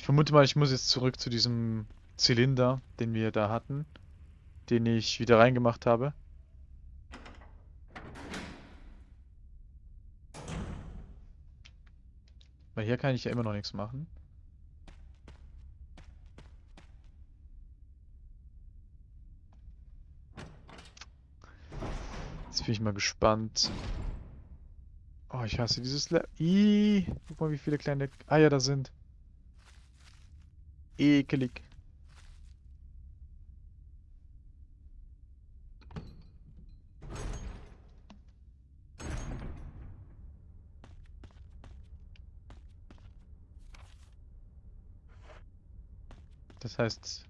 Ich vermute mal, ich muss jetzt zurück zu diesem Zylinder, den wir da hatten. Den ich wieder reingemacht habe. Weil hier kann ich ja immer noch nichts machen. Jetzt bin ich mal gespannt. Oh, ich hasse dieses Le Ih, guck mal, wie viele kleine Eier da sind. Ekelig. Das heißt,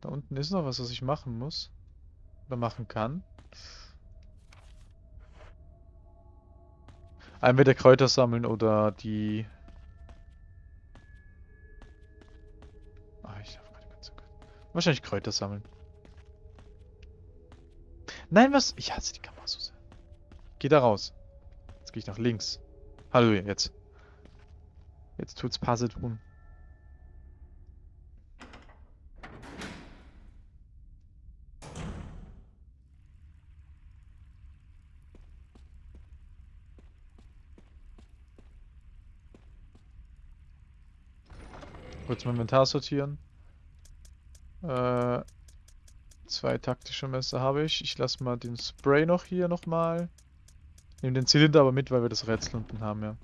da unten ist noch was, was ich machen muss. Oder machen kann. Entweder Kräuter sammeln oder die... Wahrscheinlich Kräuter sammeln. Nein, was? Ich hasse die Kamera so sehr. Geh da raus. Jetzt gehe ich nach links. Hallo, jetzt. Jetzt tut's Pase tun. Kurz mein Inventar sortieren. Äh, zwei taktische Messer habe ich. Ich lasse mal den Spray noch hier nochmal. Nehme den Zylinder aber mit, weil wir das Rätsel unten haben, ja.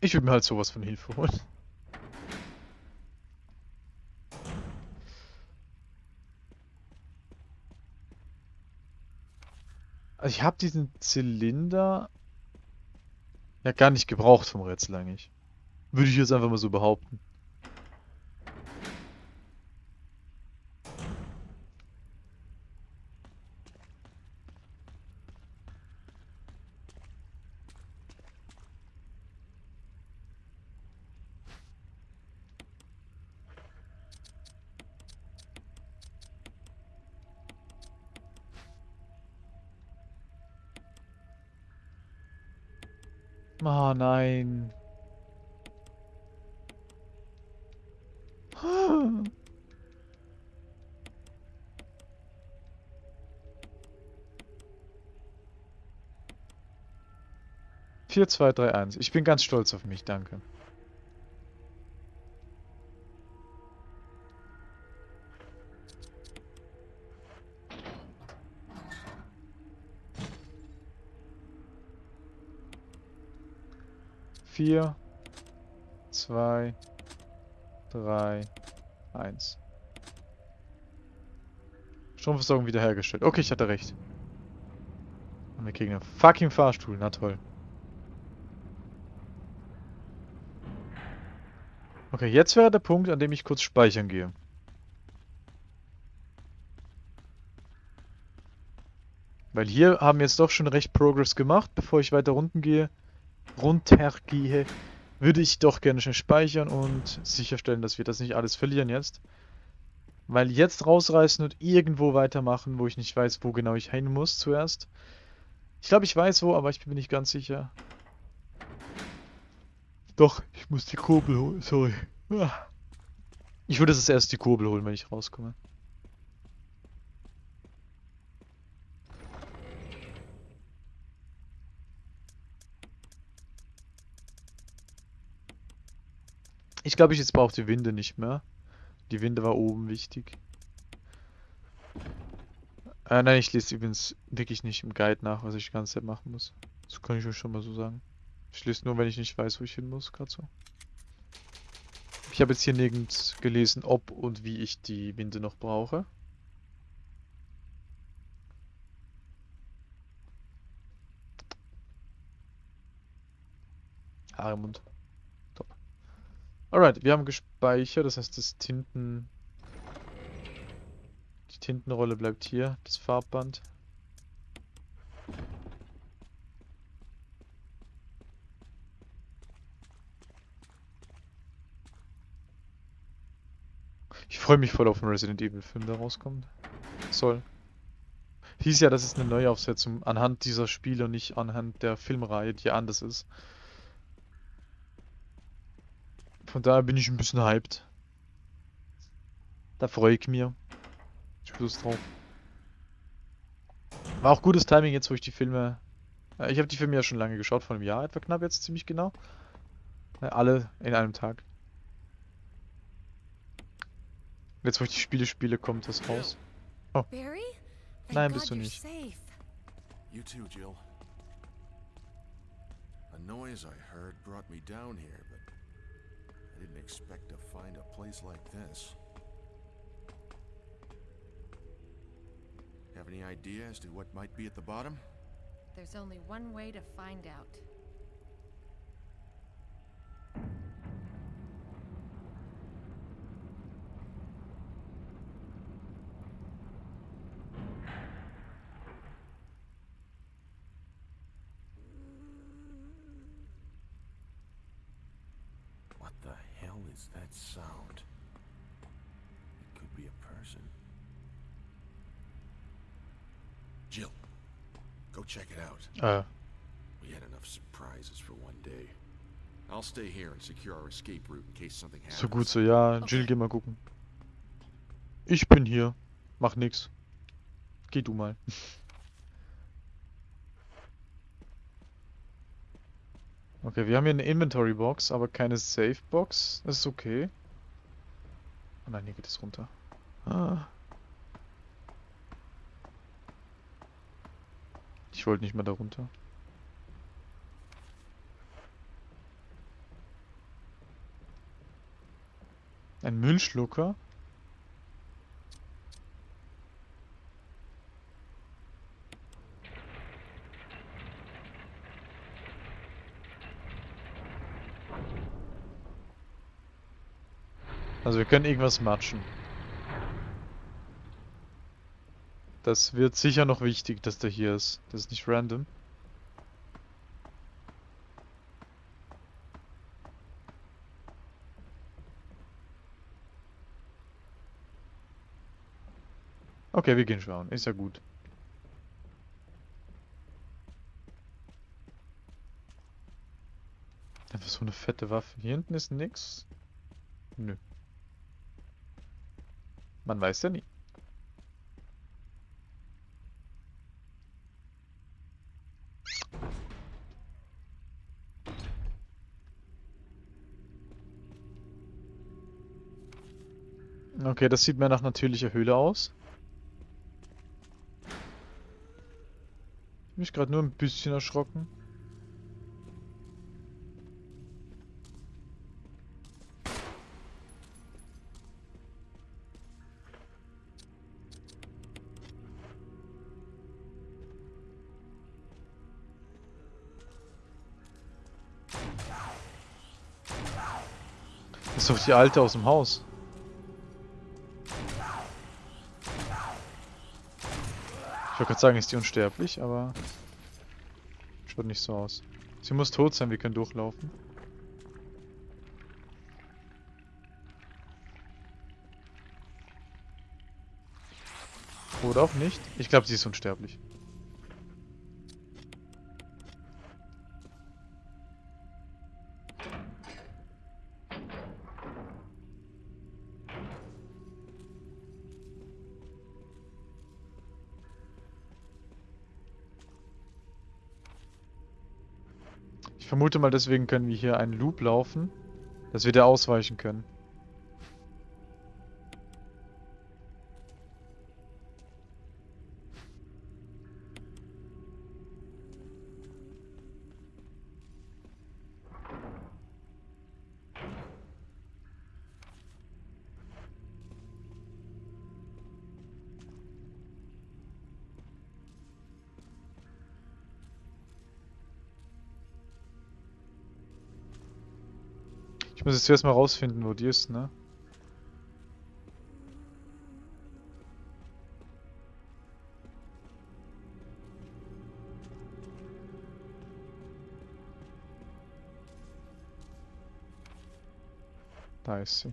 Ich würde mir halt sowas von Hilfe holen. Also ich habe diesen Zylinder ja gar nicht gebraucht vom Rätsel eigentlich. Würde ich jetzt einfach mal so behaupten. Oh nein. Vier, zwei, drei, eins. Ich bin ganz stolz auf mich, danke. Vier, zwei, drei, eins. Stromversorgung wiederhergestellt. Okay, ich hatte recht. Und wir kriegen einen fucking Fahrstuhl. Na toll. Okay, jetzt wäre der Punkt, an dem ich kurz speichern gehe. Weil hier haben wir jetzt doch schon recht Progress gemacht, bevor ich weiter unten gehe runtergehe, würde ich doch gerne schnell speichern und sicherstellen, dass wir das nicht alles verlieren jetzt. Weil jetzt rausreißen und irgendwo weitermachen, wo ich nicht weiß, wo genau ich hin muss zuerst. Ich glaube, ich weiß wo, aber ich bin nicht ganz sicher. Doch, ich muss die Kurbel holen, sorry. Ah. Ich würde das erst die Kurbel holen, wenn ich rauskomme. Ich glaube, ich jetzt brauche die Winde nicht mehr. Die Winde war oben wichtig. Äh, nein, ich lese übrigens wirklich nicht im Guide nach, was ich die ganze Zeit machen muss. Das kann ich euch schon mal so sagen. Ich lese nur, wenn ich nicht weiß, wo ich hin muss, gerade so. Ich habe jetzt hier nirgends gelesen, ob und wie ich die Winde noch brauche. Haare im. Alright, wir haben gespeichert, das heißt das Tinten... Die Tintenrolle bleibt hier, das Farbband. Ich freue mich voll auf den Resident Evil Film, der rauskommt. Soll. Hieß ja, das ist eine Neuaufsetzung anhand dieser Spiele und nicht anhand der Filmreihe, die anders ist. Von daher bin ich ein bisschen hyped. Da freue ich mich. Ich Lust drauf. War auch gutes Timing jetzt, wo ich die Filme... Äh, Ich habe die Filme ja schon lange geschaut, vor einem Jahr etwa knapp jetzt, ziemlich genau. Äh, Alle in einem Tag. Jetzt, wo ich die Spiele spiele, kommt das raus. Barry? Thank Nein, bist du nicht. safe. You too, Jill. A noise I heard brought me down here, but I didn't expect to find a place like this. Have any idea as to what might be at the bottom? There's only one way to find out. Is that sound? It could be a person. Jill, go check it out. Äh, We had enough surprises for one day. I'll stay here and secure our escape route in case something happens. so gut so. Ja, Jill, geh mal gucken. Ich bin hier. Mach nix. Geh du mal. Okay, wir haben hier eine Inventory Box, aber keine Safe Box. Das ist okay. Oh nein, hier geht es runter. Ah. Ich wollte nicht mehr da runter. Ein Müllschlucker? Können irgendwas matschen. Das wird sicher noch wichtig, dass der hier ist. Das ist nicht random. Okay, wir gehen schauen. Ist ja gut. Einfach so eine fette Waffe. Hier hinten ist nix. Nö. Man weiß ja nie. Okay, das sieht mehr nach natürlicher Höhle aus. Ich bin gerade nur ein bisschen erschrocken. Doch die alte aus dem Haus. Ich wollte gerade sagen, ist die unsterblich, aber schaut nicht so aus. Sie muss tot sein, wir können durchlaufen. Oder auch nicht. Ich glaube, sie ist unsterblich. Ich vermute mal, deswegen können wir hier einen Loop laufen, dass wir da ausweichen können. Ich muss jetzt zuerst mal rausfinden, wo die ist, ne? Da ist sie.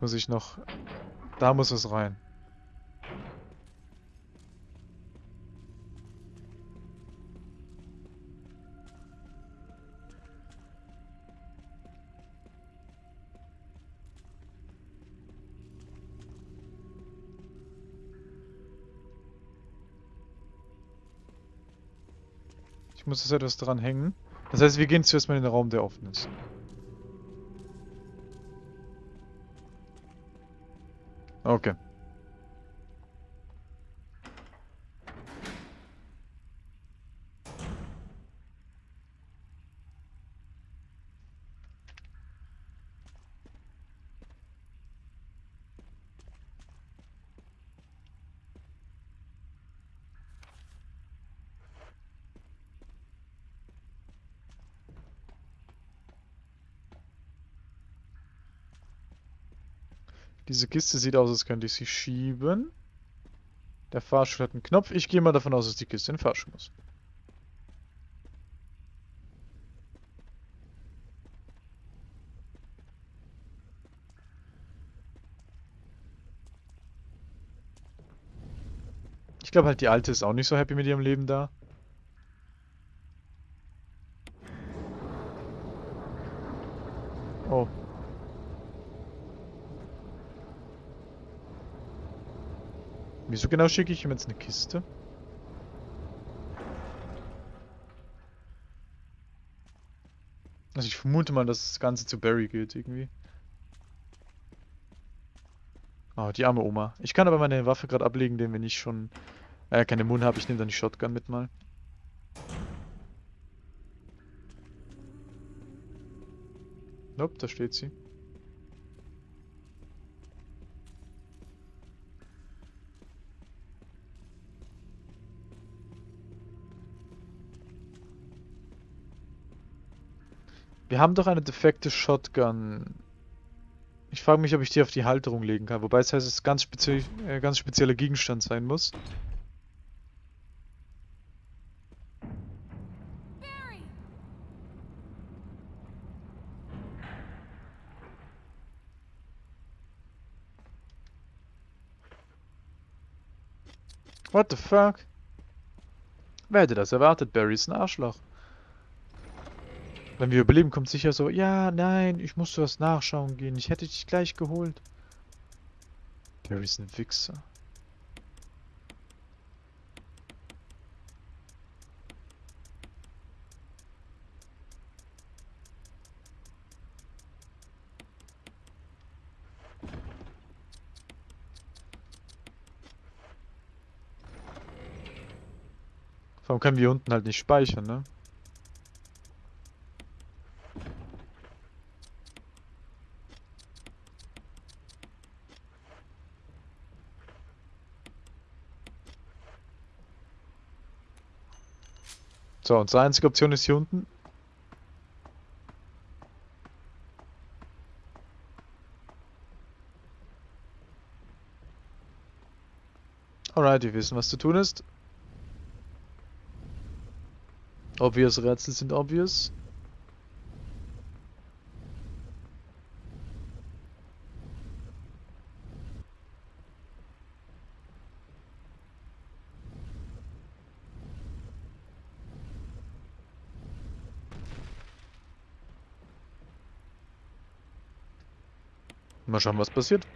Muss ich noch... Da muss es rein. Muss das etwas dran hängen. Das heißt, wir gehen zuerst mal in den Raum, der offen ist. Okay. Diese Kiste sieht aus, als könnte ich sie schieben. Der Fahrstuhl hat einen Knopf. Ich gehe mal davon aus, dass die Kiste in den Fahrstuhl muss. Ich glaube halt, die Alte ist auch nicht so happy mit ihrem Leben da. Oh. Wieso genau schicke ich ihm jetzt eine Kiste? Also ich vermute mal, dass das Ganze zu Barry geht irgendwie. Oh, die arme Oma. Ich kann aber meine Waffe gerade ablegen, denn wenn ich schon äh, keine Mund habe, ich nehme dann die Shotgun mit mal. Nope, da steht sie. Wir haben doch eine defekte Shotgun. Ich frage mich, ob ich die auf die Halterung legen kann. Wobei es heißt, es ganz, spezie äh, ganz spezieller Gegenstand sein muss. What the fuck? Wer hätte das erwartet? Barry ist ein Arschloch. Wenn wir überleben, kommt sicher so, ja, nein, ich musste was nachschauen gehen. Ich hätte dich gleich geholt. Barry ist ein Wichser. Warum können wir unten halt nicht speichern, ne? So, unsere einzige Option ist hier unten. Alright, wir wissen, was zu tun ist. Obvious Rätsel sind obvious. Mal schauen, was passiert.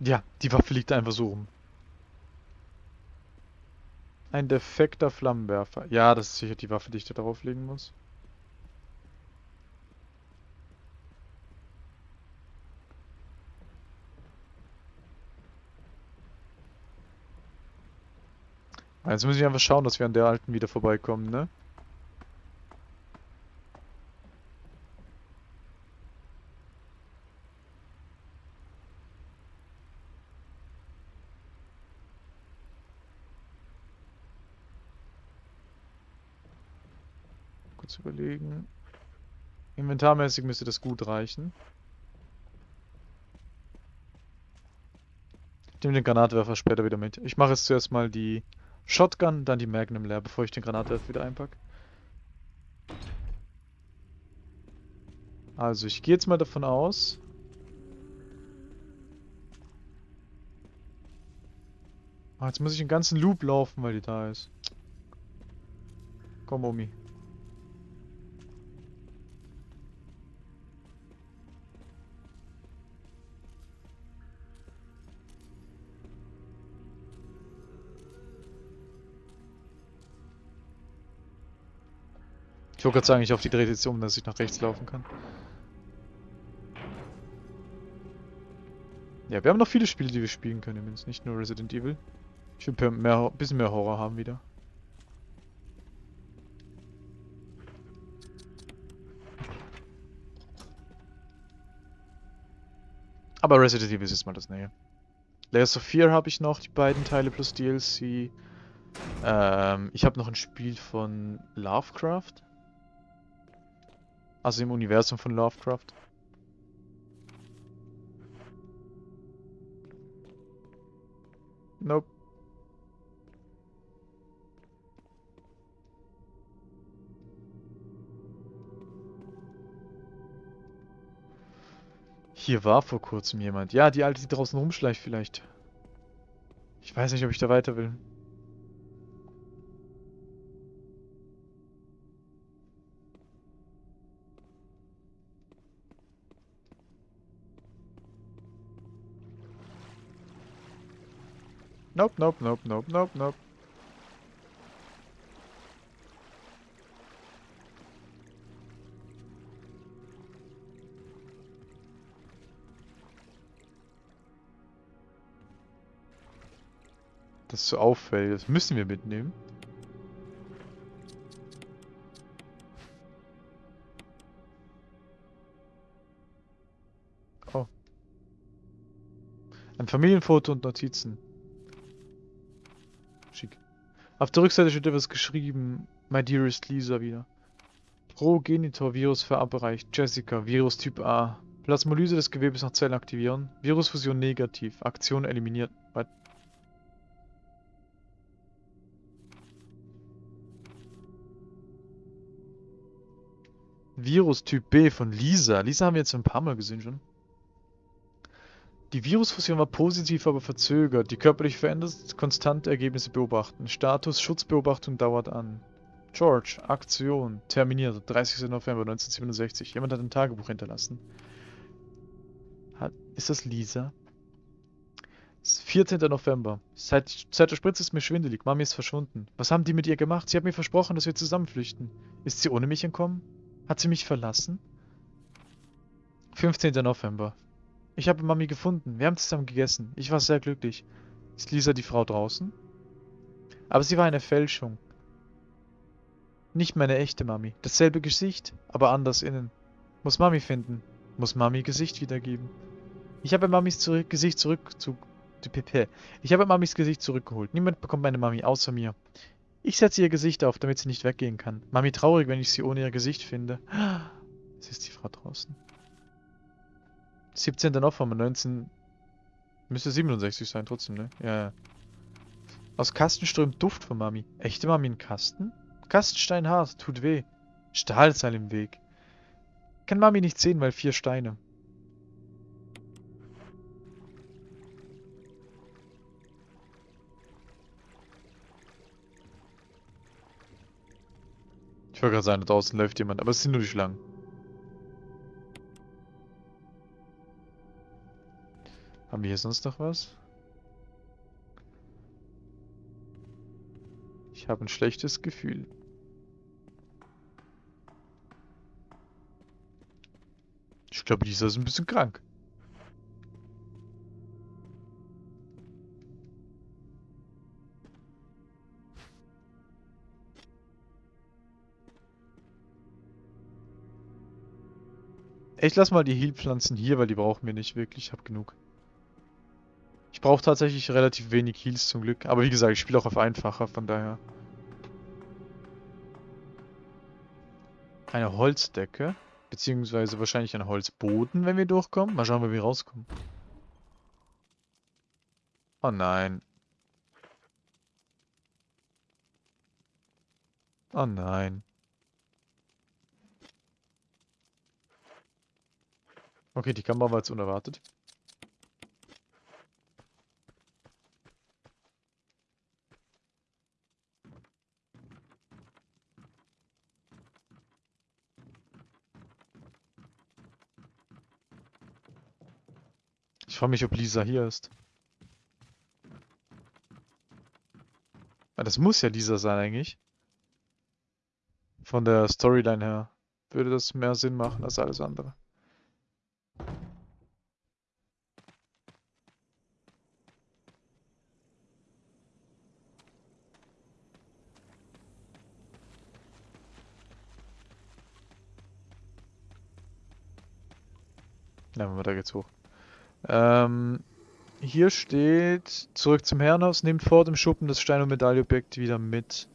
Ja, die Waffe liegt einfach so rum. Ein defekter Flammenwerfer. Ja, das ist sicher die Waffe, die ich da drauf legen muss. Jetzt muss ich einfach schauen, dass wir an der alten wieder vorbeikommen, ne? Kurz überlegen. Inventarmäßig müsste das gut reichen. Ich nehme den Granatwerfer später wieder mit. Ich mache jetzt zuerst mal die Shotgun, dann die Magnum leer, bevor ich den Granatwerfer wieder einpacke. Also ich gehe jetzt mal davon aus. Ah, jetzt muss ich den ganzen Loop laufen, weil die da ist. Komm, Omi. Wollte gerade sagen, ich hoffe, die dreht jetzt um, dass ich nach rechts laufen kann. Ja, wir haben noch viele Spiele, die wir spielen können, übrigens. Nicht nur Resident Evil. Ich will mehr, bisschen mehr Horror haben wieder. Aber Resident Evil ist jetzt mal das Nähe. Layers of Fear habe ich noch, die beiden Teile plus DLC. Ähm, ich habe noch ein Spiel von Lovecraft. Also im Universum von Lovecraft. Nope. Hier war vor kurzem jemand. Ja, die alte, die draußen rumschleicht vielleicht. Ich weiß nicht, ob ich da weiter will. Nope, nope, nope, nope, nope, nope. Das ist so auffällig. Das müssen wir mitnehmen. Oh. Ein Familienfoto und Notizen. Auf der Rückseite steht etwas geschrieben. My dearest Lisa wieder. Progenitor-Virus verabreicht. Jessica, Virus Typ A. Plasmolyse des Gewebes nach Zellen aktivieren. Virusfusion negativ. Aktion eliminiert. Virus Typ B von Lisa. Lisa haben wir jetzt ein paar Mal gesehen schon. Die Virusfusion war positiv, aber verzögert. Die körperlich verändert konstante Ergebnisse beobachten. Status Schutzbeobachtung dauert an. George, Aktion, terminiert, 30. November 1967. Jemand hat ein Tagebuch hinterlassen. Hat, ist das Lisa? 14. November. Seit, seit der Spritze ist mir schwindelig. Mami ist verschwunden. Was haben die mit ihr gemacht? Sie hat mir versprochen, dass wir zusammen flüchten. Ist sie ohne mich entkommen? Hat sie mich verlassen? 15. November. Ich habe Mami gefunden. Wir haben zusammen gegessen. Ich war sehr glücklich. Ist Lisa die Frau draußen? Aber sie war eine Fälschung. Nicht meine echte Mami. Dasselbe Gesicht, aber anders innen. Muss Mami finden. Muss Mami Gesicht wiedergeben. Ich habe Mamis zurück, Gesicht zurück zu... Ich habe Mamis Gesicht zurückgeholt. Niemand bekommt meine Mami außer mir. Ich setze ihr Gesicht auf, damit sie nicht weggehen kann. Mami traurig, wenn ich sie ohne ihr Gesicht finde. Es ist die Frau draußen. 17. November 19... Müsste 67 sein, trotzdem, ne? Ja, ja. Aus Kasten strömt Duft von Mami. Echte Mami in Kasten? Kastenstein hart, tut weh. Stahlseil im Weg. Kann Mami nicht sehen, weil vier Steine. Ich wollte gerade sagen, da draußen läuft jemand, aber es sind nur die Schlangen. Haben wir hier sonst noch was? Ich habe ein schlechtes Gefühl. Ich glaube, dieser ist ein bisschen krank. Ich lasse mal die Healpflanzen hier, weil die brauchen wir nicht wirklich. Ich habe genug. Ich brauche tatsächlich relativ wenig Heals zum Glück. Aber wie gesagt, ich spiele auch auf einfacher, von daher. Eine Holzdecke. Beziehungsweise wahrscheinlich ein Holzboden, wenn wir durchkommen. Mal schauen, wie wir rauskommen. Oh nein. Oh nein. Okay, die Kamera war jetzt unerwartet. Ich frage mich, ob Lisa hier ist. Ah, das muss ja Lisa sein eigentlich. Von der Storyline her würde das mehr Sinn machen als alles andere. Ja, da geht's hoch. Ähm, hier steht, zurück zum Herrenhaus, nehmt vor dem Schuppen das Stein- und Medaillobjekt wieder mit.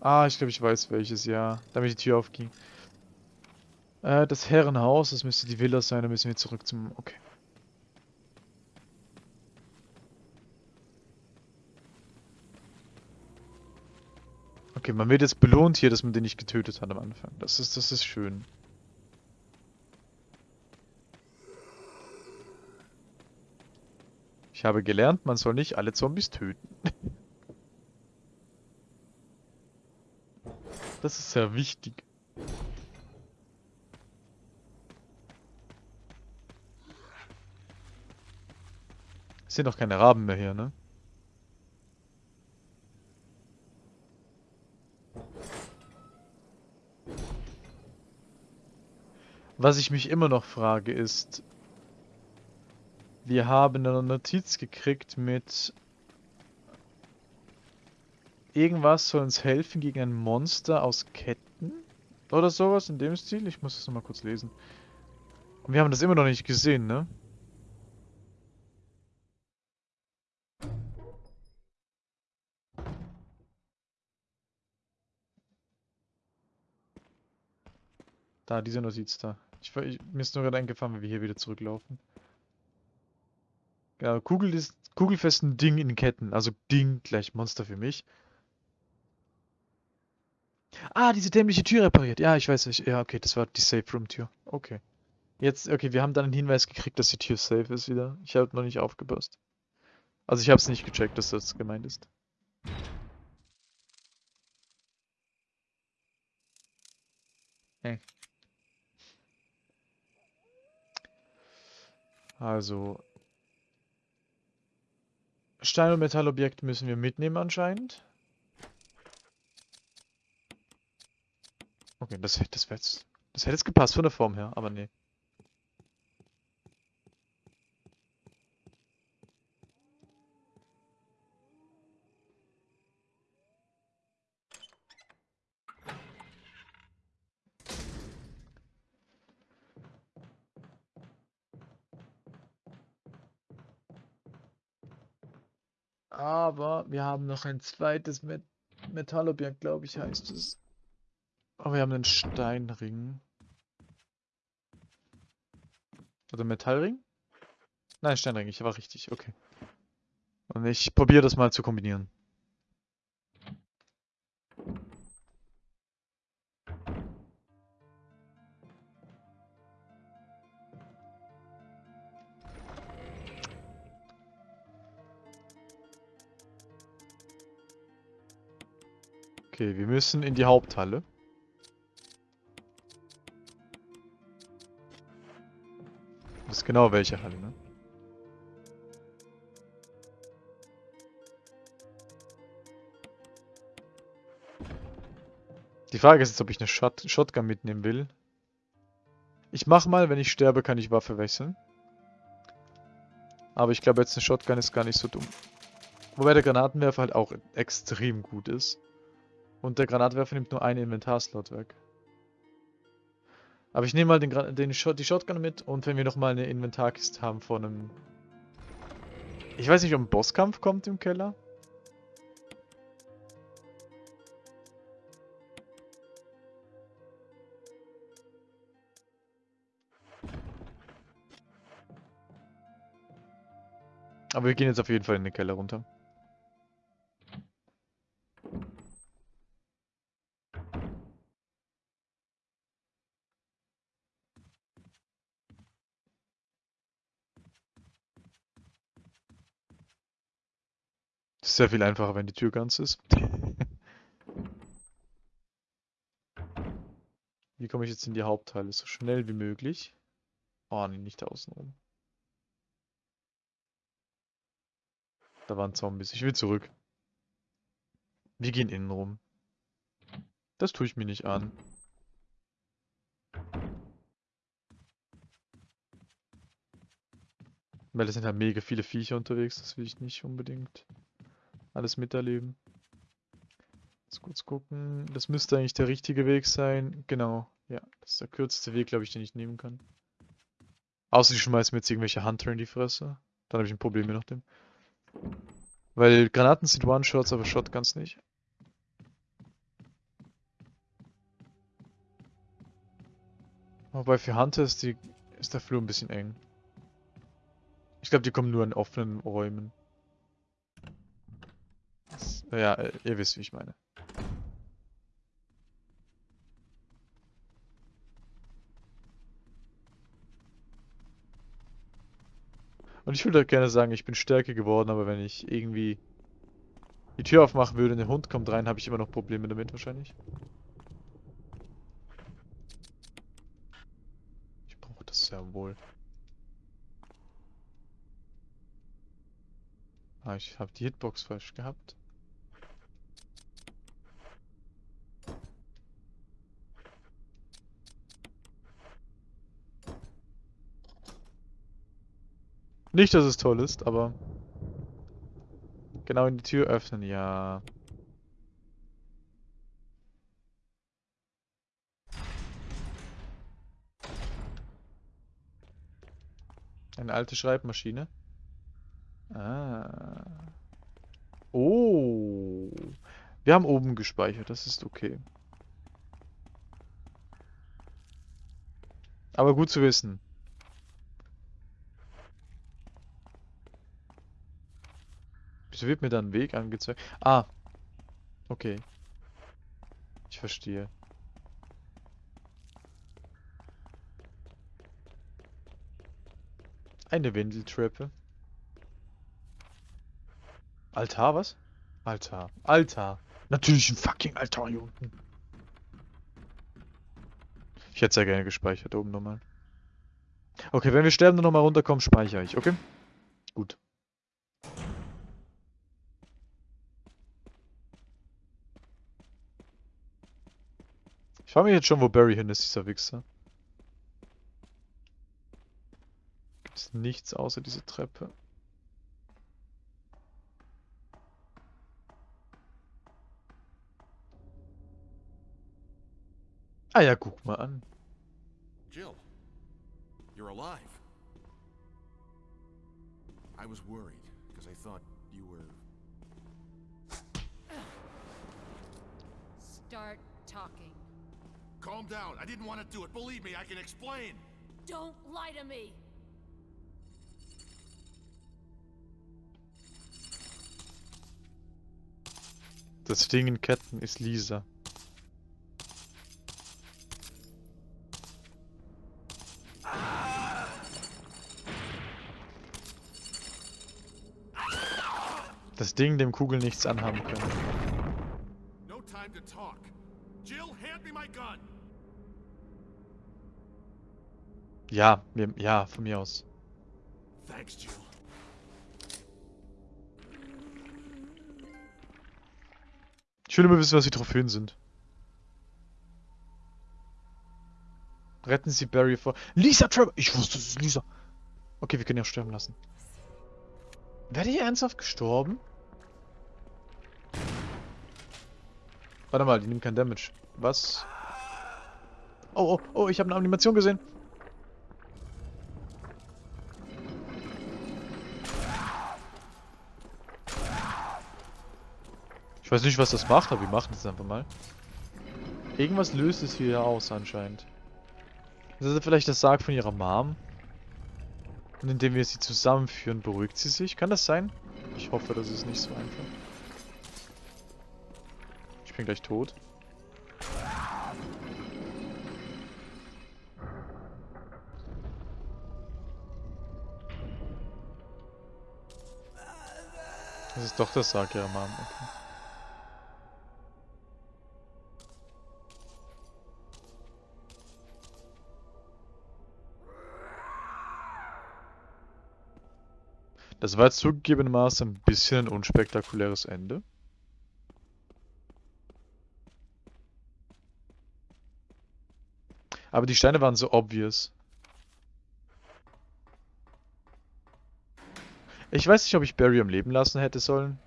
Ah, ich glaube, ich weiß welches, ja. Damit die Tür aufging. Äh, das Herrenhaus, das müsste die Villa sein, da müssen wir zurück zum... Okay. Okay, man wird jetzt belohnt hier, dass man den nicht getötet hat am Anfang. Das ist, das ist schön. Ich habe gelernt, man soll nicht alle Zombies töten. Das ist sehr wichtig. Es sind doch keine Raben mehr hier, ne? Was ich mich immer noch frage ist, wir haben eine Notiz gekriegt mit irgendwas soll uns helfen gegen ein Monster aus Ketten oder sowas in dem Stil. Ich muss das nochmal kurz lesen. Und wir haben das immer noch nicht gesehen, ne? Da, diese Notiz da. Ich, ich, mir ist nur gerade eingefallen, wenn wir hier wieder zurücklaufen. Ja, Kugel ist kugelfesten Ding in Ketten. Also Ding gleich Monster für mich. Ah, diese dämliche Tür repariert. Ja, ich weiß nicht. Ja, okay, das war die Safe Room Tür. Okay. Jetzt, okay, wir haben dann einen Hinweis gekriegt, dass die Tür safe ist wieder. Ich habe noch nicht aufgepasst. Also ich habe es nicht gecheckt, dass das gemeint ist. Hm. Also, Stein- und Metallobjekt müssen wir mitnehmen anscheinend. Okay, das, das, das hätte jetzt gepasst von der Form her, aber nee. Aber wir haben noch ein zweites Met Metallobjekt, glaube ich, heißt es. Aber wir haben einen Steinring. Oder Metallring? Nein, Steinring, ich war richtig, okay. Und ich probiere das mal zu kombinieren. Okay, wir müssen in die Haupthalle. Das ist genau welche Halle, ne? Die Frage ist jetzt, ob ich eine Shot Shotgun mitnehmen will. Ich mach mal, wenn ich sterbe, kann ich Waffe wechseln. Aber ich glaube, jetzt eine Shotgun ist gar nicht so dumm. Wobei der Granatenwerfer halt auch extrem gut ist. Und der Granatwerfer nimmt nur einen Inventarslot weg. Aber ich nehme mal den, den Shot, die Shotgun mit und wenn wir nochmal eine Inventarkiste haben von einem... Ich weiß nicht, ob ein Bosskampf kommt im Keller. Aber wir gehen jetzt auf jeden Fall in den Keller runter. Sehr viel einfacher, wenn die Tür ganz ist. Wie komme ich jetzt in die Hauptteile? So schnell wie möglich. Oh, nee, nicht außen rum. Da waren Zombies. Ich will zurück. Wir gehen innen rum. Das tue ich mir nicht an. Weil es sind halt mega viele Viecher unterwegs, das will ich nicht unbedingt alles miterleben. Jetzt kurz gucken. Das müsste eigentlich der richtige Weg sein. Genau. Ja, das ist der kürzeste Weg, glaube ich, den ich nehmen kann. Außer die schmeißen mir jetzt irgendwelche Hunter in die Fresse. Dann habe ich ein Problem je nachdem. Weil Granaten sind One-Shots, aber Shotguns nicht. Wobei für Hunter ist, die, ist der Flur ein bisschen eng. Ich glaube, die kommen nur in offenen Räumen. Das, ja, äh, ihr wisst, wie ich meine. Und ich würde gerne sagen, ich bin stärker geworden, aber wenn ich irgendwie die Tür aufmachen würde und der Hund kommt rein, habe ich immer noch Probleme damit wahrscheinlich. Ich brauche das sehr wohl. Ah, ich habe die Hitbox falsch gehabt. Nicht, dass es toll ist, aber... Genau in die Tür öffnen, ja. Eine alte Schreibmaschine. Ah. Oh. Wir haben oben gespeichert, das ist okay. Aber gut zu wissen. Wieso wird mir da ein Weg angezeigt? Ah. Okay. Ich verstehe. Eine Wendeltreppe. Altar, was? Altar. Altar. Natürlich ein fucking Altar hier unten. Ich hätte sehr gerne gespeichert, oben nochmal. Okay, wenn wir sterben und nochmal runterkommen, speichere ich, okay? Gut. Ich frage mich jetzt schon, wo Barry hin ist, dieser Wichser. Gibt es nichts außer diese Treppe? Ah ja, guck mal an. Jill, you're alive. I was worried because I thought you were. Start talking. Calm down. I didn't want to do it. Believe me, I can explain. Don't lie to me. Das Ding in Ketten ist Lisa. Das Ding, dem Kugeln nichts anhaben können. No time to talk. Jill, hand me my gun. Ja, mir, ja, von mir aus. Thanks, Jill. Ich will immer wissen, was die Trophäen sind. Retten Sie Barry vor... Lisa Trevor! Ich wusste, es ist Lisa. Okay, wir können ja sterben lassen. Werde ich ernsthaft gestorben? Warte mal, die nehmen kein Damage. Was? Oh, oh, oh, ich habe eine Animation gesehen. Ich weiß nicht, was das macht, aber wir machen es einfach mal. Irgendwas löst es hier aus anscheinend. Ist das vielleicht das Sarg von ihrer Mom? Und indem wir sie zusammenführen, beruhigt sie sich. Kann das sein? Ich hoffe, das ist nicht so einfach. Ich bin gleich tot. Das ist doch das Sarg ihrer Mom. Okay. Das war jetzt zugegebenermaßen ein bisschen ein unspektakuläres Ende. Aber die Steine waren so obvious. Ich weiß nicht, ob ich Barry am Leben lassen hätte sollen.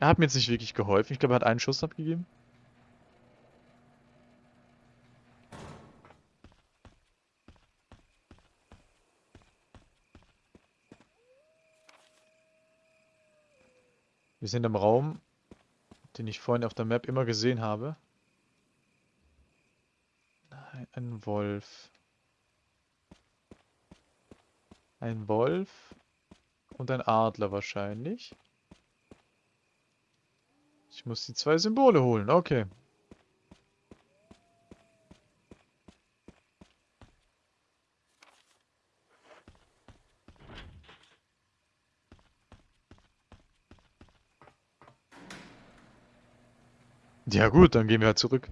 Er hat mir jetzt nicht wirklich geholfen. Ich glaube, er hat einen Schuss abgegeben. Wir sind im Raum, den ich vorhin auf der Map immer gesehen habe. Nein, ein Wolf. Ein Wolf und ein Adler wahrscheinlich. Ich muss die zwei Symbole holen, okay. Ja gut, dann gehen wir halt zurück.